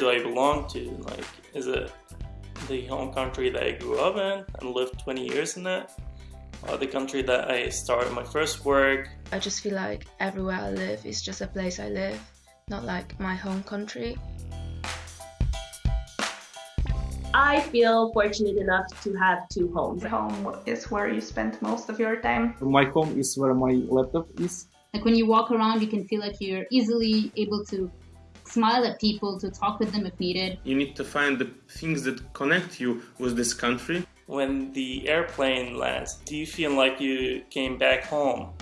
where do I belong to? Like, is it the home country that I grew up in and lived 20 years in it? Or the country that I started my first work? I just feel like everywhere I live is just a place I live, not like my home country. I feel fortunate enough to have two homes. Home is where you spend most of your time. My home is where my laptop is. Like when you walk around, you can feel like you're easily able to smile at people, to talk with them if needed. You need to find the things that connect you with this country. When the airplane lands, do you feel like you came back home?